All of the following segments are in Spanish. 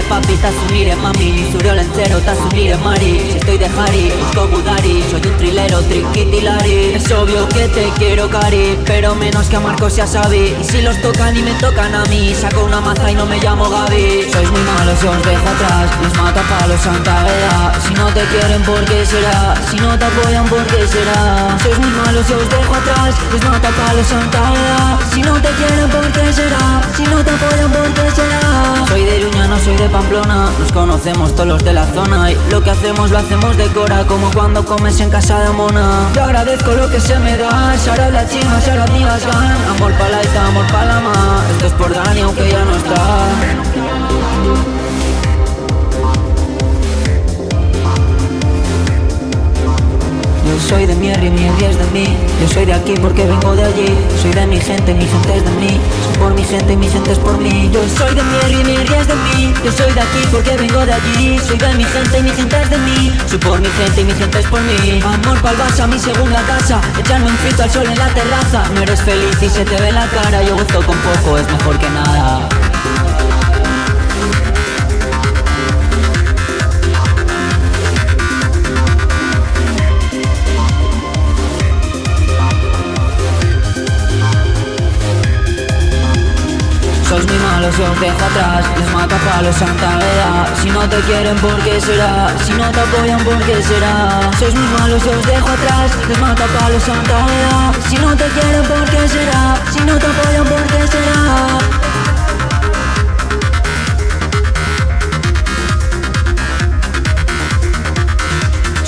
mire papi, t'assumiré mami Suriol entero, t'assumiré mari Si estoy de Harry, busco Budari Soy un trilero, triquitilari Es obvio que te quiero cari Pero menos que a Marcos y a Y si los tocan y me tocan a mí Saco una maza y no me llamo Gaby Sois muy malos y os dejo atrás Les mata palos Santa Veda Si no te quieren, ¿por qué será? Si no te apoyan, ¿por qué será? Sois muy malos y os dejo atrás Les mata palos Santa Veda Si no te quieren, ¿por qué será? Si no te apoyan, ¿por qué soy de Pamplona Nos conocemos todos los de la zona Y lo que hacemos lo hacemos de cora Como cuando comes en casa de mona. Te agradezco lo que se me da Sara la china, Sara gan Amor pa' la amor pa' la ma Esto es por Dani aunque ya no está soy de Mierri, Mierri es de mí. Yo soy de aquí porque vengo de allí. Soy de mi gente, mi gente es de mí. Soy por mi gente y mi gente es por mí. Yo soy de Mierri, Mierri es de mí. Yo soy de aquí porque vengo de allí. Soy de mi gente y mi gente es de mí. Soy por mi gente y mi gente es por mí. Amor pa'l Barça, mi segunda casa. Echarme un frito al sol en la terraza. No eres feliz y se te ve la cara. Yo gozo con poco, es mejor que nada Sois muy malos y os dejo atrás Les mata palos Santa Veda Si no te quieren, ¿por qué será? Si no te apoyan, ¿por qué será? Sois muy malos os dejo atrás Les mata palos Santa Veda Si no te quieren, ¿por qué será? Si no te apoyan, ¿por qué será?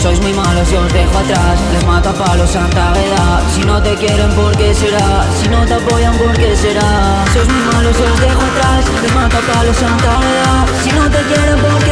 Sois muy malos y os dejo atrás Les mato a palos Santa Veda Si no te quieren, ¿por qué será? Si no te apoyan, ¿por qué será? Sois muy malos y os dejo atrás Les mato a palos Santa Veda Si no te quieren, ¿por qué?